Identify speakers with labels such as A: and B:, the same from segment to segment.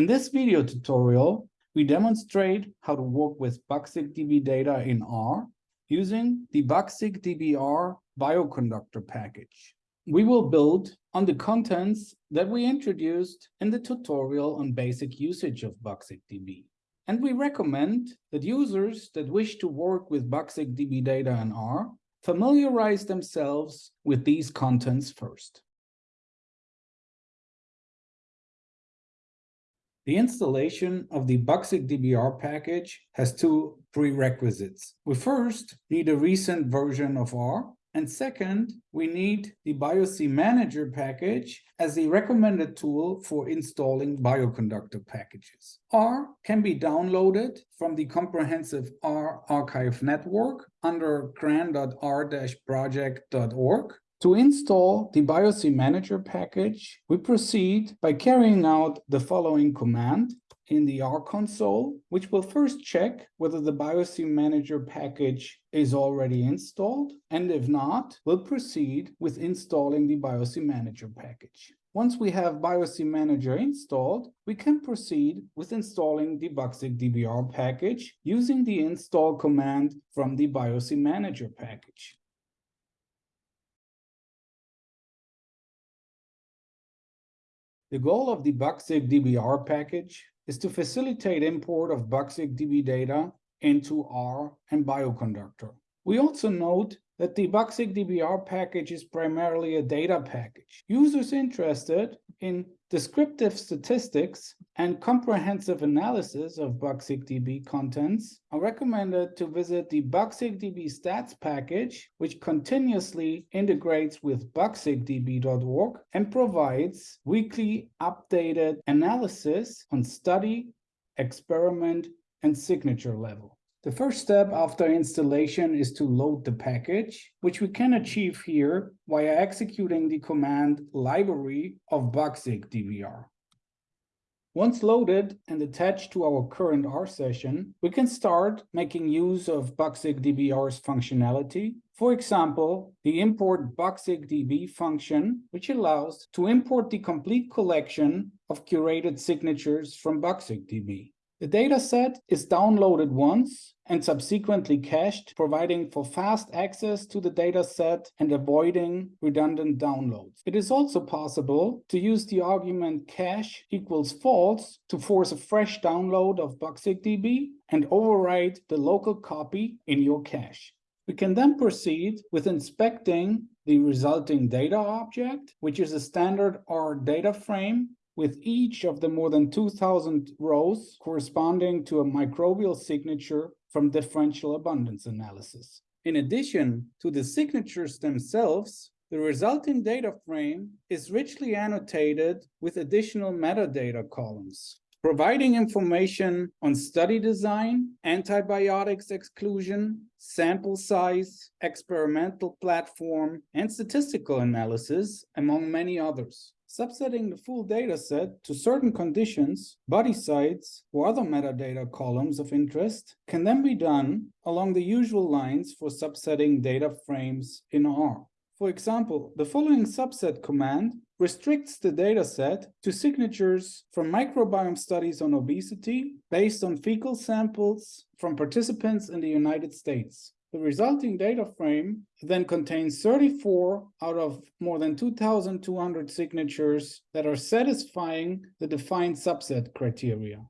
A: In this video tutorial, we demonstrate how to work with BugSigDB data in R using the BugSigDB-R bioconductor package. We will build on the contents that we introduced in the tutorial on basic usage of BugSigDB. And we recommend that users that wish to work with BugSigDB data in R familiarize themselves with these contents first. The installation of the BugSigDB-R package has two prerequisites. We first need a recent version of R, and second, we need the BioC Manager package as the recommended tool for installing bioconductor packages. R can be downloaded from the comprehensive R archive network under cran.r-project.org. To install the BioC Manager package, we proceed by carrying out the following command in the R console, which will first check whether the BioC Manager package is already installed, and if not, we'll proceed with installing the BioC Manager package. Once we have BioC Manager installed, we can proceed with installing the BugSigDB-R package using the install command from the BioC Manager package. The goal of the BugSigDB-R package is to facilitate import of BugSigDB data into R and Bioconductor. We also note that the BugSigDB-R package is primarily a data package. Users interested in descriptive statistics and comprehensive analysis of BugSigDB contents are recommended to visit the BugSigDB stats package, which continuously integrates with bugsigdb.org and provides weekly updated analysis on study, experiment, and signature level. The first step after installation is to load the package, which we can achieve here via executing the command library of bugsigdb-r. Once loaded and attached to our current R session, we can start making use of BugSigDB-R's functionality. For example, the import BugSigDB function, which allows to import the complete collection of curated signatures from BugSigDB. The dataset is downloaded once and subsequently cached, providing for fast access to the dataset and avoiding redundant downloads. It is also possible to use the argument cache equals false to force a fresh download of BugSigDB and overwrite the local copy in your cache. We can then proceed with inspecting the resulting data object, which is a standard R data frame with each of the more than 2000 rows corresponding to a microbial signature from differential abundance analysis. In addition to the signatures themselves, the resulting data frame is richly annotated with additional metadata columns, providing information on study design, antibiotics exclusion, sample size, experimental platform, and statistical analysis, among many others. Subsetting the full dataset to certain conditions, body sites, or other metadata columns of interest can then be done along the usual lines for subsetting data frames in R. For example, the following subset command restricts the dataset to signatures from microbiome studies on obesity based on fecal samples from participants in the United States. The resulting data frame then contains 34 out of more than 2,200 signatures that are satisfying the defined subset criteria.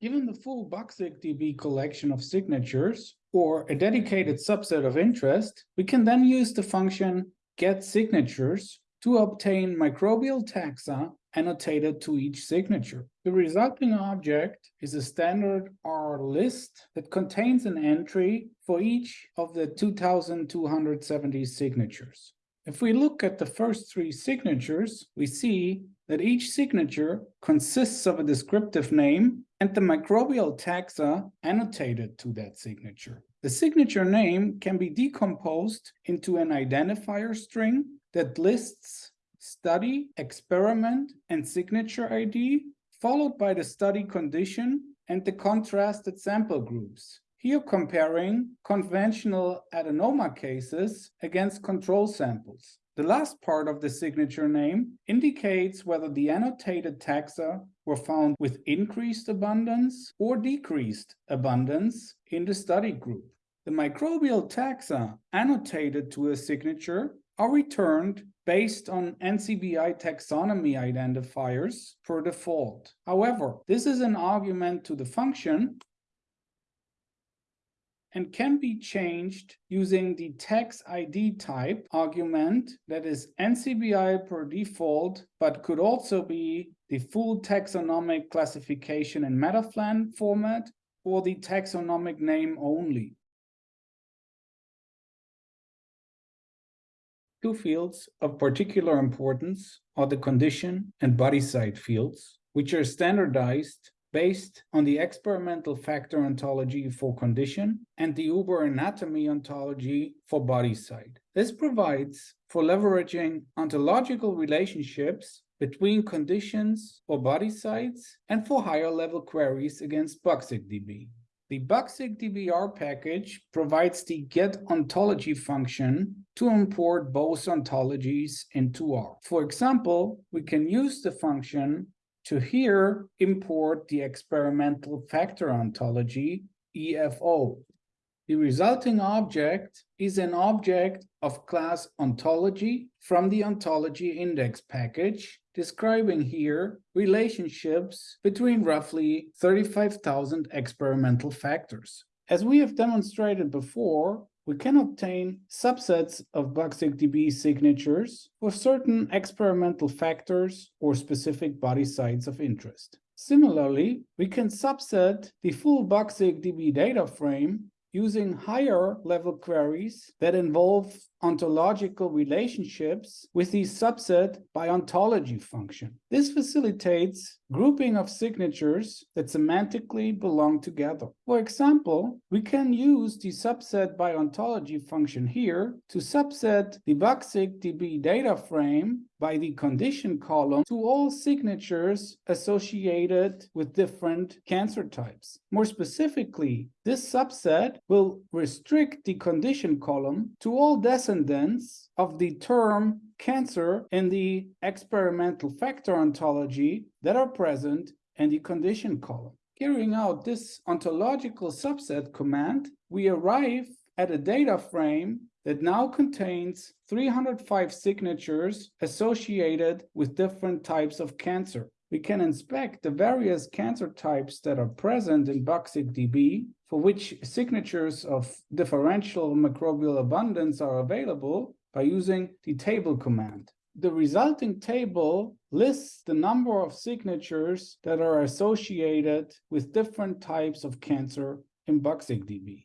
A: Given the full BugSigDB collection of signatures, or a dedicated subset of interest, we can then use the function getSignatures to obtain microbial taxa annotated to each signature. The resulting object is a standard R list that contains an entry for each of the 2,270 signatures. If we look at the first three signatures, we see that each signature consists of a descriptive name and the microbial taxa annotated to that signature. The signature name can be decomposed into an identifier string that lists study, experiment, and signature ID, followed by the study condition and the contrasted sample groups. Here comparing conventional adenoma cases against control samples. The last part of the signature name indicates whether the annotated taxa were found with increased abundance or decreased abundance in the study group. The microbial taxa annotated to a signature are returned based on NCBI taxonomy identifiers per default. However, this is an argument to the function and can be changed using the tax ID type argument that is NCBI per default, but could also be the full taxonomic classification in MetaPhlAn format or the taxonomic name only. Two fields of particular importance are the condition and body site fields, which are standardized based on the experimental factor ontology for condition and the Uber anatomy ontology for body site. This provides for leveraging ontological relationships between conditions or body sites and for higher level queries against BugSigDB. The BugSigDBR package provides the get ontology function to import both ontologies into R. For example, we can use the function to here import the experimental factor ontology, EFO. The resulting object is an object of class ontology from the ontology index package, describing here relationships between roughly 35,000 experimental factors. As we have demonstrated before, we can obtain subsets of BugSigDB signatures for certain experimental factors or specific body sites of interest. Similarly, we can subset the full BugSigDB data frame using higher level queries that involve ontological relationships with the subset by ontology function. This facilitates grouping of signatures that semantically belong together. For example, we can use the subset by ontology function here to subset the BugSigDB data frame by the condition column to all signatures associated with different cancer types. More specifically, this subset will restrict the condition column to all descendants of the term cancer in the experimental factor ontology that are present in the condition column. Carrying out this ontological subset command, we arrive at a data frame that now contains 305 signatures associated with different types of cancer. We can inspect the various cancer types that are present in BugSigDB, for which signatures of differential microbial abundance are available by using the table command. The resulting table lists the number of signatures that are associated with different types of cancer in BugSigDB.